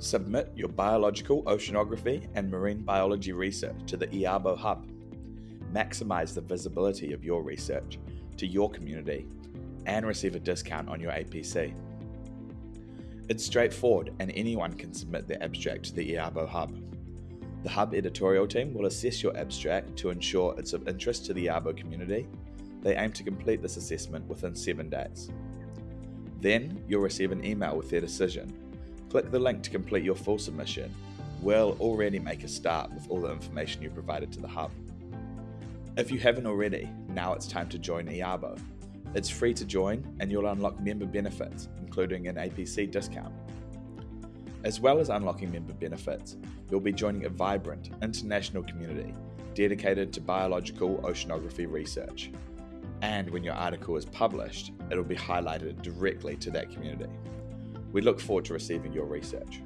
Submit your biological oceanography and marine biology research to the IABO Hub. Maximize the visibility of your research to your community and receive a discount on your APC. It's straightforward and anyone can submit their abstract to the IABO Hub. The Hub editorial team will assess your abstract to ensure it's of interest to the IABO community. They aim to complete this assessment within seven days. Then you'll receive an email with their decision. Click the link to complete your full submission. We'll already make a start with all the information you provided to the Hub. If you haven't already, now it's time to join IABO. It's free to join and you'll unlock member benefits, including an APC discount. As well as unlocking member benefits, you'll be joining a vibrant international community dedicated to biological oceanography research. And when your article is published, it'll be highlighted directly to that community. We look forward to receiving your research.